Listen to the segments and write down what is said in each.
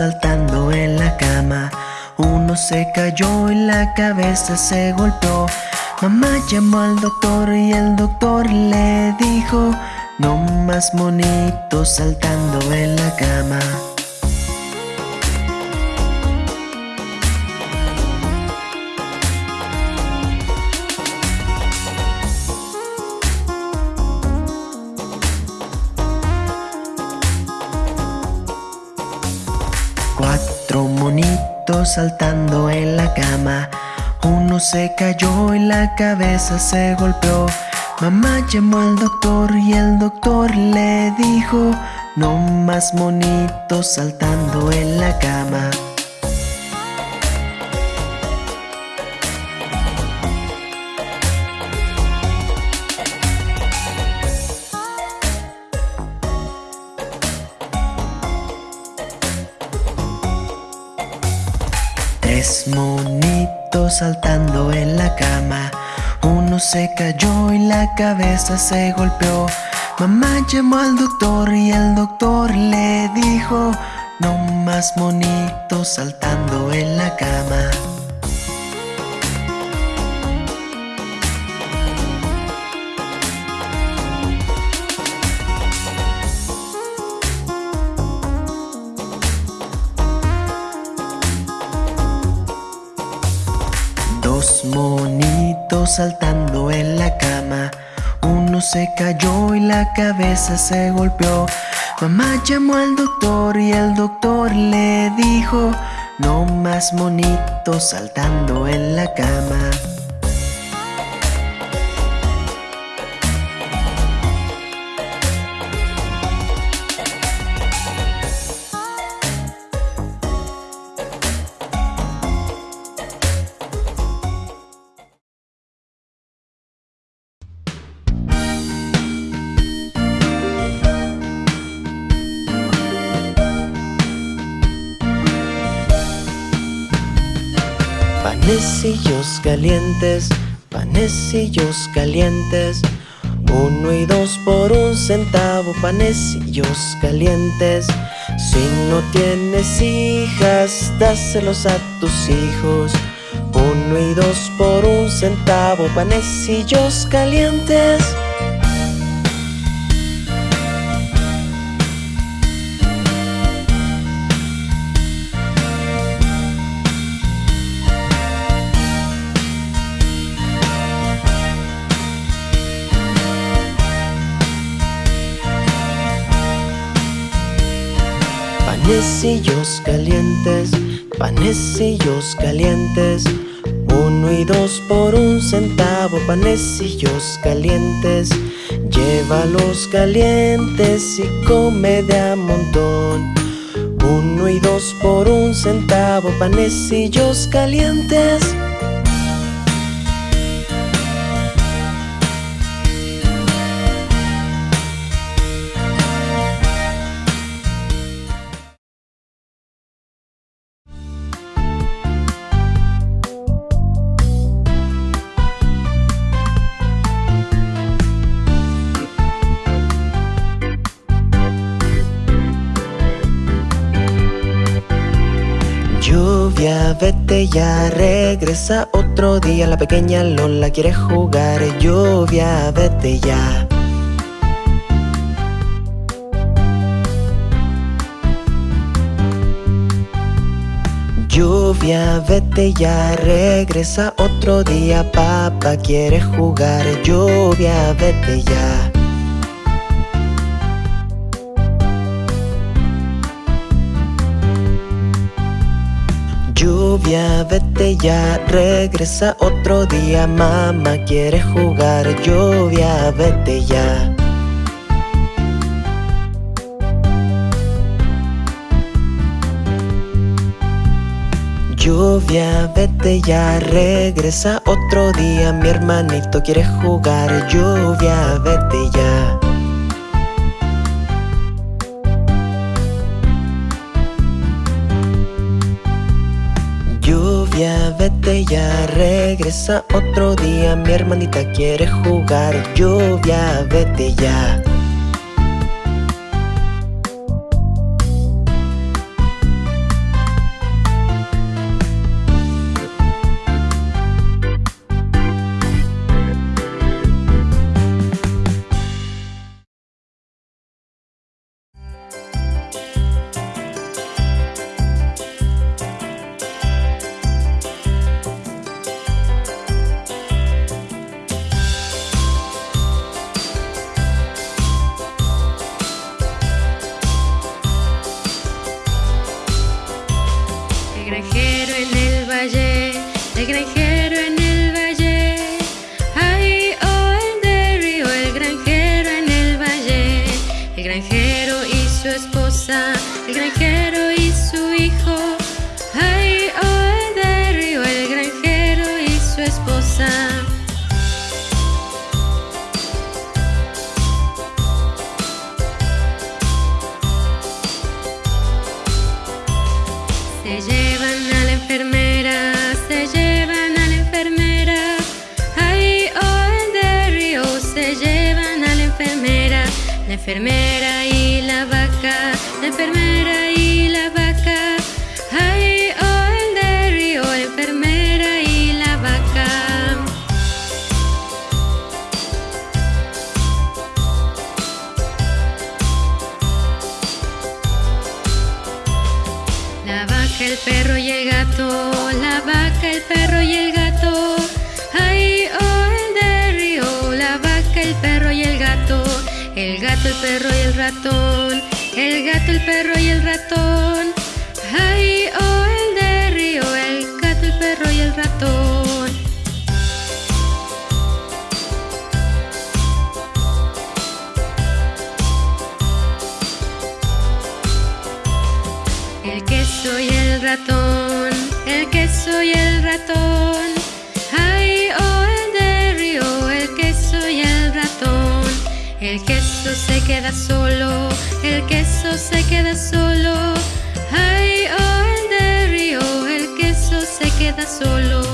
Saltando en la cama. Uno se cayó y la cabeza se golpeó. Mamá llamó al doctor y el doctor le dijo No más monitos saltando en la cama saltando en la cama. Uno se cayó y la cabeza se golpeó. Mamá llamó al doctor y el doctor le dijo No más monitos saltando en la cama se cayó y la cabeza se golpeó. Mamá llamó al doctor y el doctor le dijo No más monitos saltando en cayó y la cabeza se golpeó. Mamá llamó al doctor y el doctor le dijo No más monitos saltando calientes, panecillos calientes. Uno y dos por un centavo, panecillos calientes. Si no tienes hijas, dáselos a tus hijos. Uno y dos por un centavo, panecillos calientes Panecillos calientes, panecillos calientes Uno y dos por un centavo, panecillos calientes Llévalos calientes y come de a montón. Uno y dos por un centavo, panecillos calientes vete ya, regresa otro día. La pequeña Lola quiere jugar Lluvia, vete ya. Lluvia, vete ya, regresa otro día. Papá quiere jugar Lluvia, vete ya Lluvia, vete ya, regresa otro día. Mamá quiere jugar Lluvia, vete ya. Lluvia, vete ya, regresa otro día. Mi hermanito quiere jugar Lluvia, vete ya ya, regresa otro día Mi hermanita quiere jugar Lluvia, vete ya enfermera perro y el ratón, el gato, el perro y el ratón. Queso se queda solo, el queso se queda solo. Ay, oh, el de el queso se queda solo.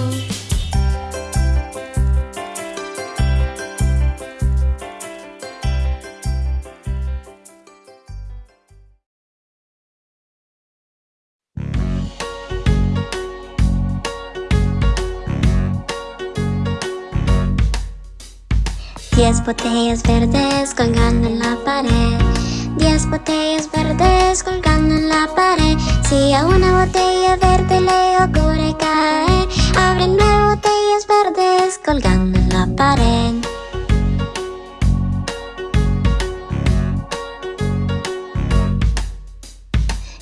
Botellas verdes colgando en la pared. Diez botellas verdes colgando en la pared. Si a una botella verde le ocurre caer, abre nueve botellas verdes colgando en la pared.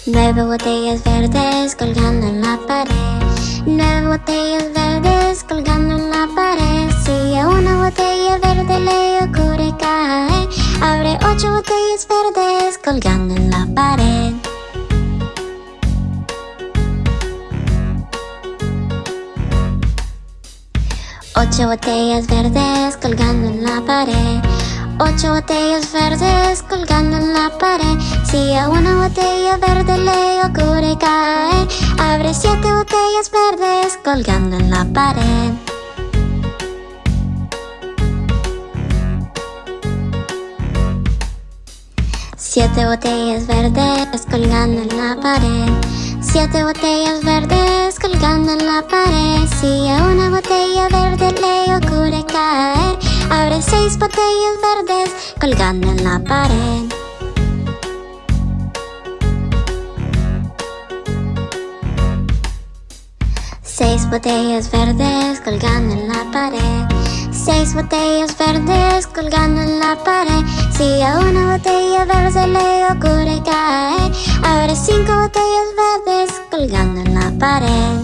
Nueve botellas verdes colgando en la pared. Nueve botellas verdes colgando en la pared. Si a una botella verde le ocurre caer, abre ocho botellas verdes colgando en la pared. Ocho botellas verdes colgando en la pared. Ocho botellas verdes colgando en la pared. Si a una botella verde le ocurre caer, abre siete botellas verdes colgando en la pared. Siete botellas verdes colgando en la pared. Siete botellas verdes colgando en la pared. Si a una botella verde le ocurre caer, abre seis botellas verdes colgando en la pared. Seis botellas verdes colgando en la pared. Seis botellas verdes colgando en la pared. Si a una botella verde le ocurre caer, abre cinco botellas verdes colgando en la pared.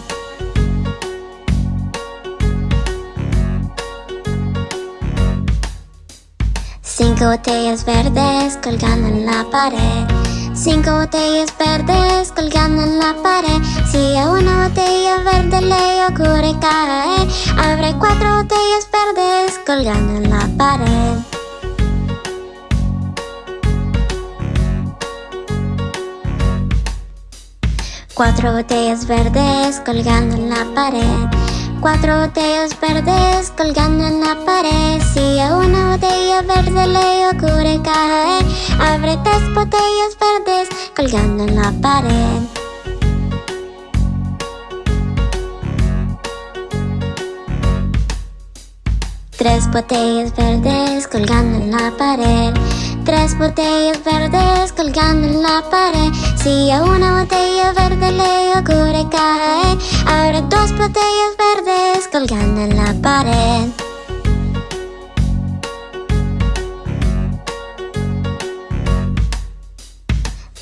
Cinco botellas verdes colgando en la pared. Cinco botellas verdes colgando en la pared. Si a una botella verde le ocurre caer, abre cuatro botellas verdes colgando en la pared. Cuatro botellas verdes colgando en la pared. Cuatro botellas verdes colgando en la pared. Si a una botella verde le ocurre caer, abre tres botellas verdes colgando en la pared. Tres botellas verdes colgando en la pared. Tres botellas verdes colgando en la pared. Si a una botella verde le ocurre caer, botellas verdes colgando en la pared.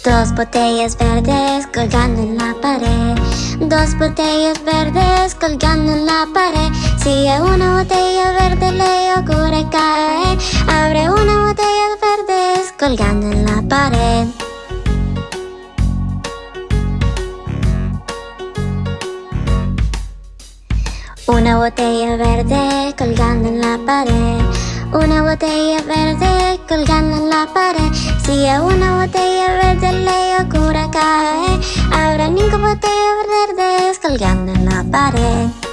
Dos botellas verdes colgando en la pared. Dos botellas verdes colgando en la pared. Si una botella verde le ocurre caer, abre una botella verdes colgando en la pared. Una botella verde colgando en la pared. Una botella verde colgando en la pared. Si a una botella verde le ocurre caer, habrá cinco botellas verdes colgando en la pared.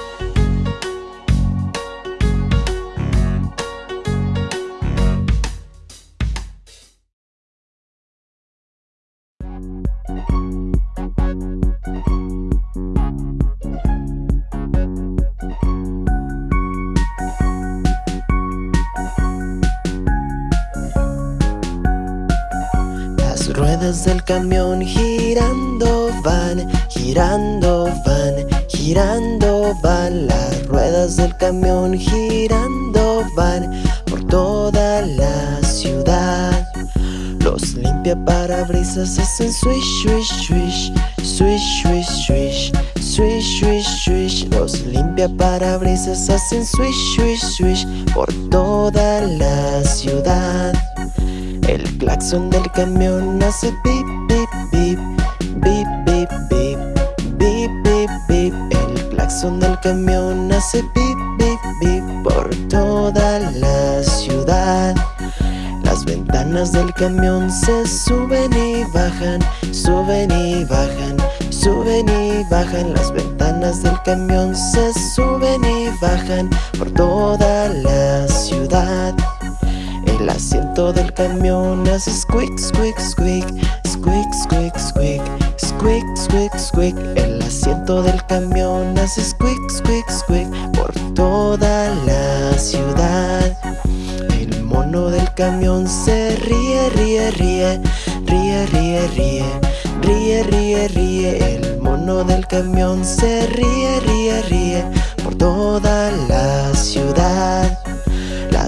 Ruedas del camión girando van, girando van, girando van. Las ruedas del camión girando van por toda la ciudad. Los limpia parabrisas hacen swish, swish, swish, swish, swish, swish Swish, swish, swish. Los limpia parabrisas hacen swish, swish, swish Por toda la ciudad El claxon del camión hace pip, pip, pip Bip, bip, bip Bip, bip, bip El claxon del camión hace pip, bip, bip Por toda la ciudad. Las ventanas del camión se suben y bajan Suben y bajan Suben y bajan. Las ventanas del camión Se suben y bajan por toda la ciudad El asiento del camión hace squeak, squeak, squeak Squeak, squeak, squeak Squeak, squeak, squeak El asiento del camión hace squeak, squeak, squeak Por toda la ciudad. El mono del camión se ríe, ríe, ríe Ríe, ríe, ríe Ríe, ríe, ríe, el mono del camión se ríe, ríe, ríe por toda la ciudad.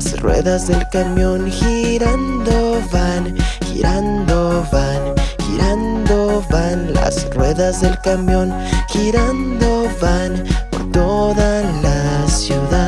Las ruedas del camión girando van, girando van, girando van. Las ruedas del camión girando van por toda la ciudad.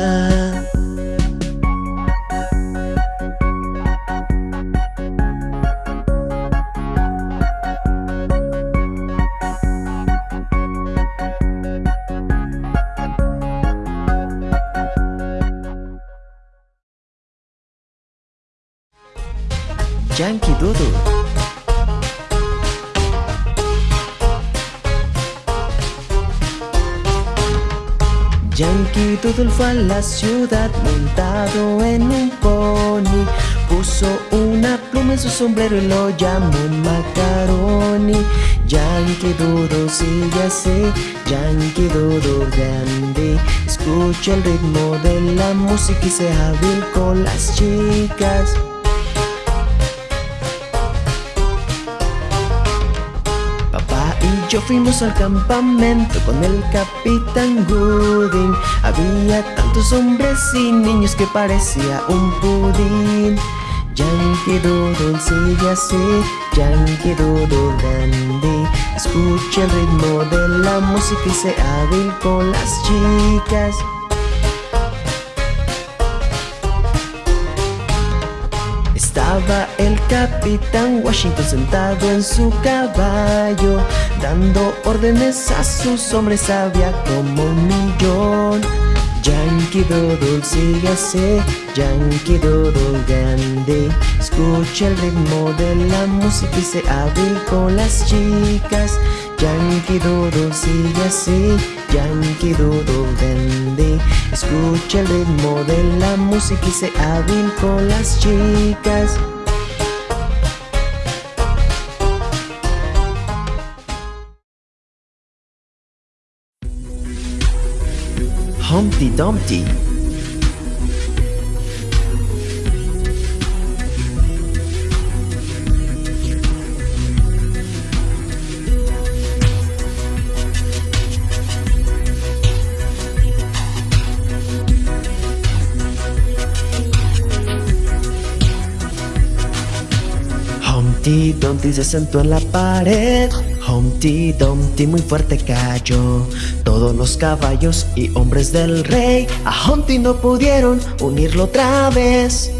Yankee Doodle fue a la ciudad montado en un pony. Puso una pluma en su sombrero y lo llamó Macaroni. Yankee Doodle sigue así, Yankee Doodle grande. Escucha el ritmo de la música y sea hábil con las chicas yo fuimos al campamento con el capitán Gooding. Había tantos hombres y niños que parecía un pudín. Yankee Doodle sigue así, Yankee Doodle grande Escucha el ritmo de la música y sea hábil con las chicas El capitán Washington sentado en su caballo Dando órdenes a sus hombres había como un millón. Yankee Doodle sigue así, Yankee Doodle grande. Escucha el ritmo de la música y se hábil con las chicas Yankee Doodle sigue así, Yankee Doodle grande Escucha el ritmo de la música y se hábil con las chicas. Humpty Dumpty Humpty Dumpty se sentó en la pared. Humpty Dumpty muy fuerte cayó. Todos los caballos y hombres del rey A Humpty no pudieron unirlo otra vez.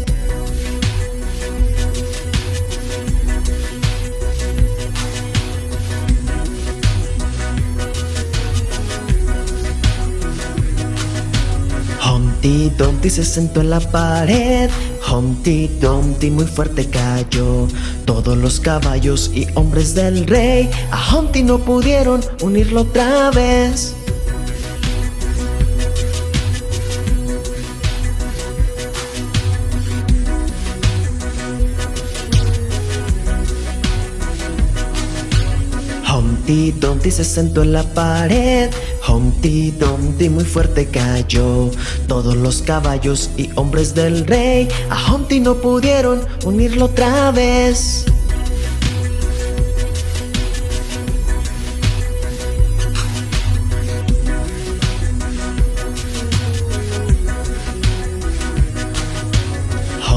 Humpty Dumpty se sentó en la pared Humpty Dumpty muy fuerte cayó. Todos los caballos y hombres del rey A Humpty no pudieron unirlo otra vez. Humpty Dumpty se sentó en la pared Humpty Dumpty muy fuerte cayó. Todos los caballos y hombres del rey A Humpty no pudieron unirlo otra vez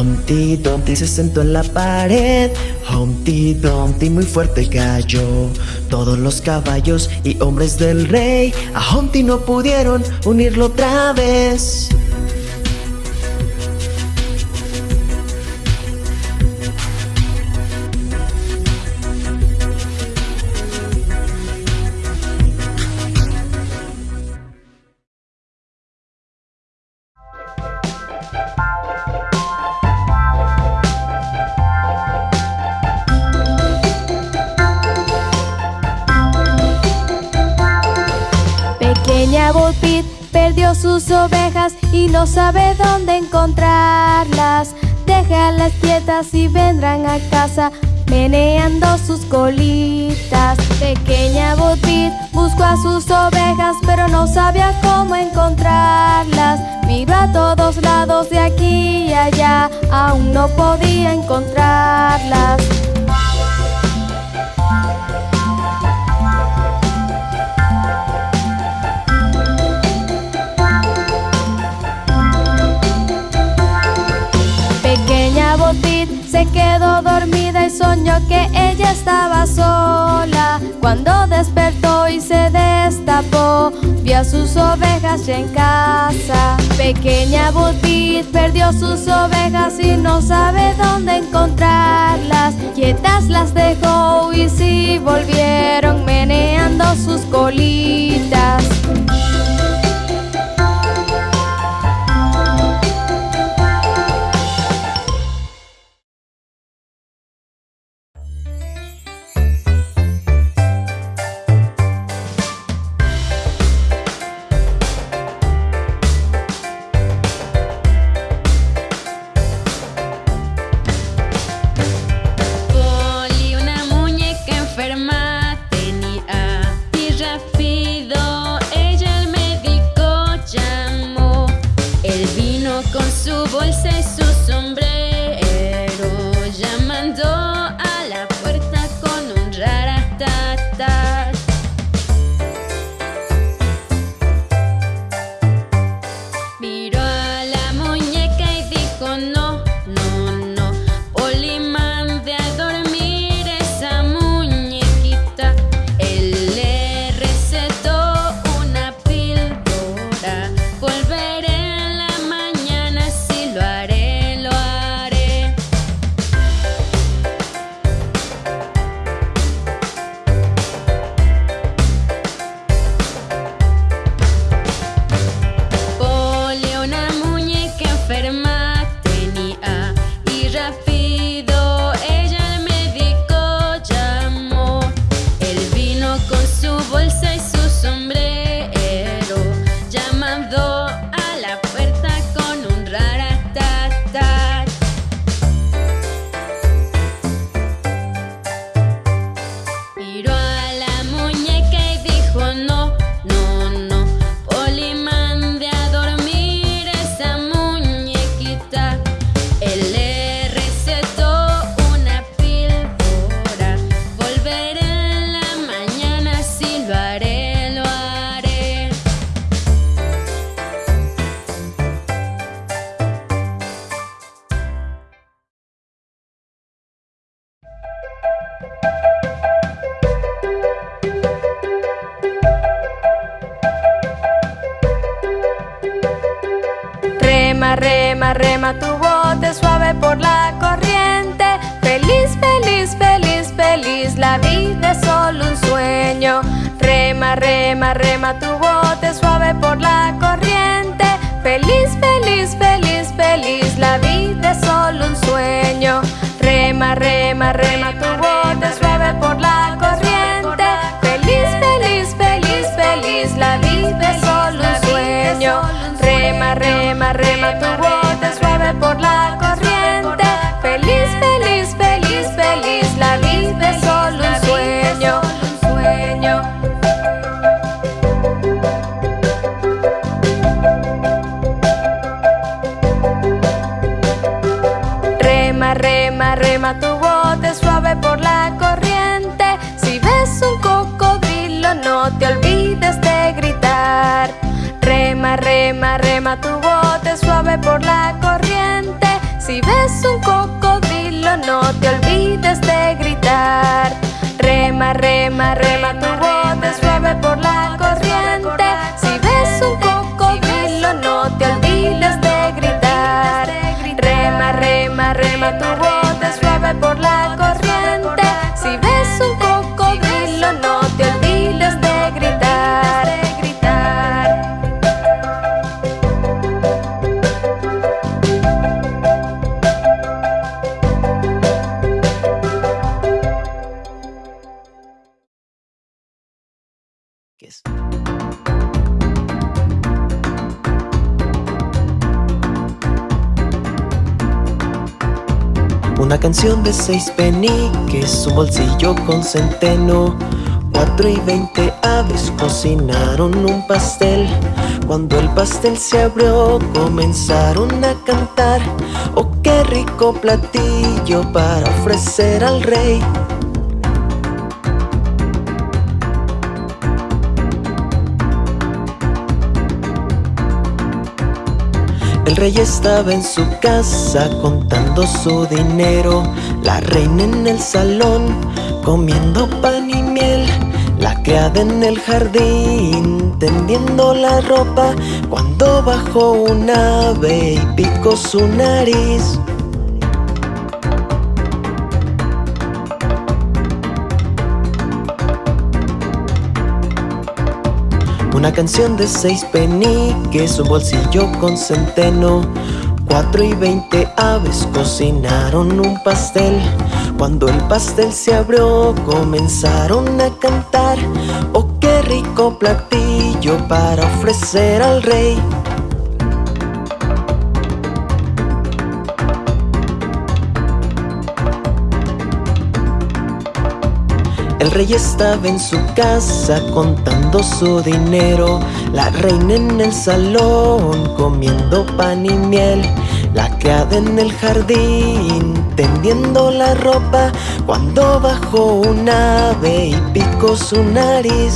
Humpty Dumpty se sentó en la pared. Humpty Dumpty muy fuerte cayó. Todos los caballos y hombres del rey A Humpty no pudieron unirlo otra vez y no sabe dónde encontrarlas. Déjalas quietas y vendrán a casa meneando sus colitas. Pequeña Botbit buscó a sus ovejas, pero no sabía cómo encontrarlas. Miró a todos lados de aquí y allá, aún no podía encontrarlas. Que ella estaba sola. Cuando despertó y se destapó, vio a sus ovejas ya en casa. Pequeña Butit perdió sus ovejas y no sabe dónde encontrarlas. Quietas las dejó y sí volvieron meneando sus colitas. La vida es solo un sueño. Rema, rema, rema tu bote suave por la corriente. Feliz, feliz, feliz, feliz, la vida es solo un sueño. Rema, rema, rema tu bote Tu bote suave por la corriente. Si ves un cocodrilo no te olvides de seis peniques, un bolsillo con centeno. Cuatro y veinte aves cocinaron un pastel. Cuando el pastel se abrió, comenzaron a cantar. Oh, qué rico platillo para ofrecer al rey. El rey estaba en su casa contando su dinero, la reina en el salón comiendo pan y miel, la criada en el jardín tendiendo la ropa cuando bajó un ave y picó su nariz. Una canción de seis peniques, un bolsillo con centeno. Cuatro y veinte aves cocinaron un pastel. Cuando el pastel se abrió, comenzaron a cantar. Oh, qué rico platillo para ofrecer al rey. El rey estaba en su casa contando su dinero, la reina en el salón comiendo pan y miel, la criada en el jardín tendiendo la ropa. Cuando bajó un ave y picó su nariz.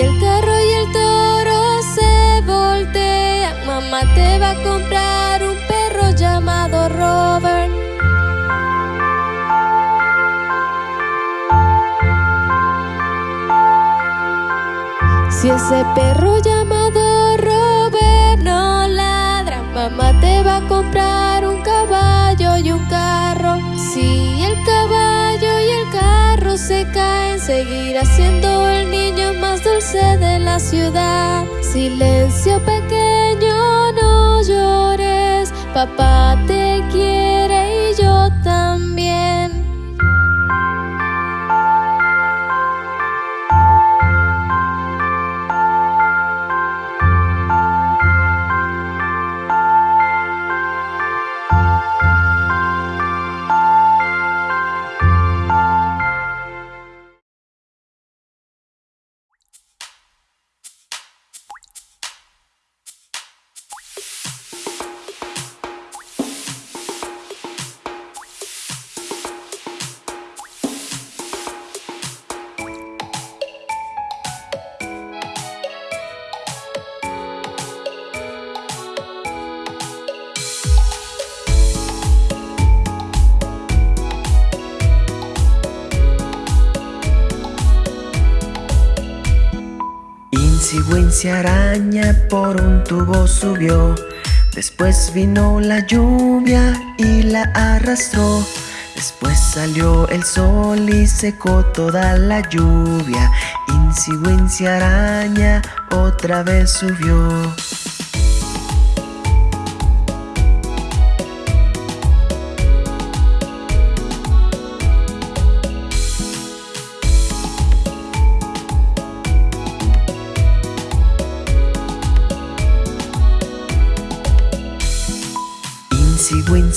Si el carro y el toro se voltean, mamá te va a comprar un perro llamado Robert. Si ese perro llamado Robert no ladra, mamá te va a comprar un caballo y un carro. Si el caballo y el carro se caen, seguirá siendo niño más dulce de la ciudad. Silencio pequeño, no llores, papá te Insigüencia araña por un tubo subió. Después vino la lluvia y la arrastró. Después salió el sol y secó toda la lluvia. Insigüencia araña otra vez subió.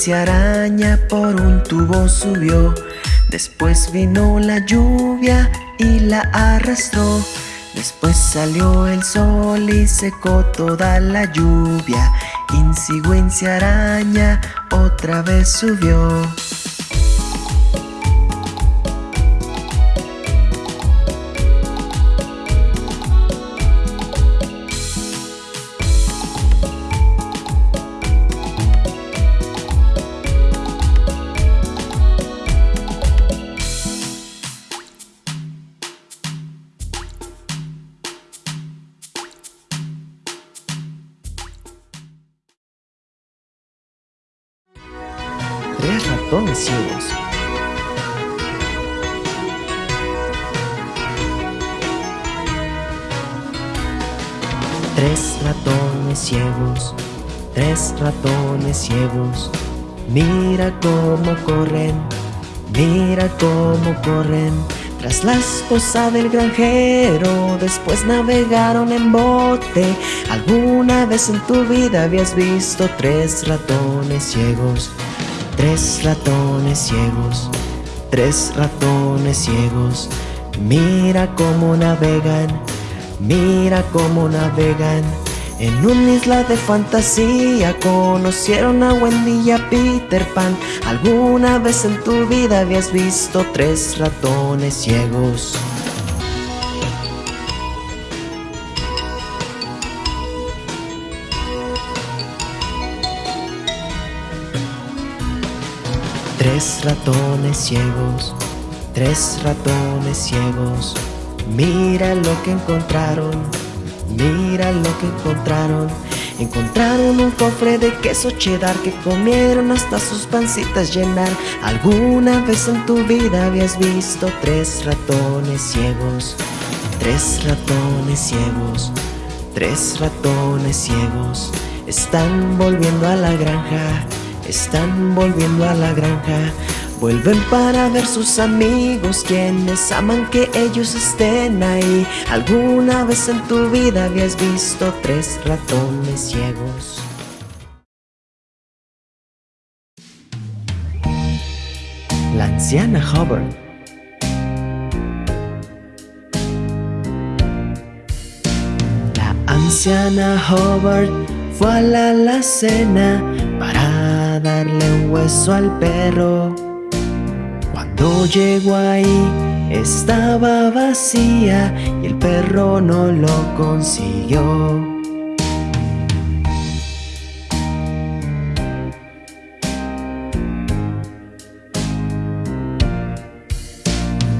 Cigüencia araña por un tubo subió. Después vino la lluvia y la arrastró. Después salió el sol y secó toda la lluvia. Insigüencia araña otra vez subió tres ratones ciegos. Tres ratones ciegos, tres ratones ciegos. Mira cómo corren, mira cómo corren. Tras la esposa del granjero, después navegaron en bote. ¿Alguna vez en tu vida habías visto tres ratones ciegos? Tres ratones ciegos, tres ratones ciegos. Mira cómo navegan, mira cómo navegan. En una isla de fantasía conocieron a Wendy y a Peter Pan. ¿Alguna vez en tu vida habías visto tres ratones ciegos? Tres ratones ciegos, tres ratones ciegos. Mira lo que encontraron, mira lo que encontraron. Encontraron un cofre de queso cheddar que comieron hasta sus pancitas llenar. ¿Alguna vez en tu vida habías visto tres ratones ciegos? Tres ratones ciegos, tres ratones ciegos. Están volviendo a la granja están volviendo a la granja. Vuelven para ver sus amigos quienes aman que ellos estén ahí. ¿Alguna vez en tu vida habías visto tres ratones ciegos? La anciana Hubbard La anciana Hubbard fue a la alacena un hueso al perro. Cuando llegó ahí estaba vacía y el perro no lo consiguió.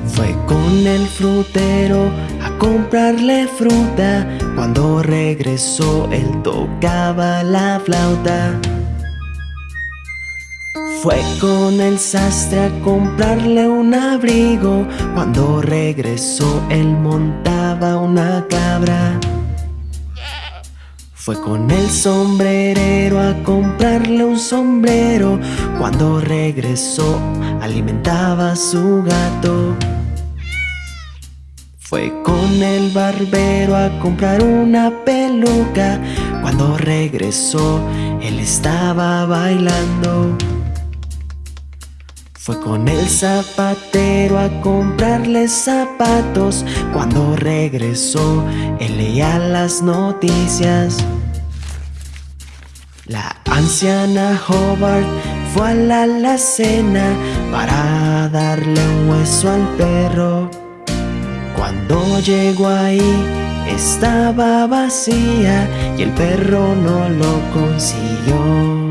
Fue con el frutero a comprarle fruta. Cuando regresó él tocaba la flauta. Fue con el sastre a comprarle un abrigo. Cuando regresó él montaba una cabra. Fue con el sombrerero a comprarle un sombrero. Cuando regresó alimentaba a su gato. Fue con el barbero a comprar una peluca. Cuando regresó, él estaba bailando. Fue con el zapatero a comprarle zapatos. Cuando regresó, él leía las noticias. La anciana Hobart fue a la alacena para darle un hueso al perro. Cuando llegó ahí estaba vacía y el perro no lo consiguió.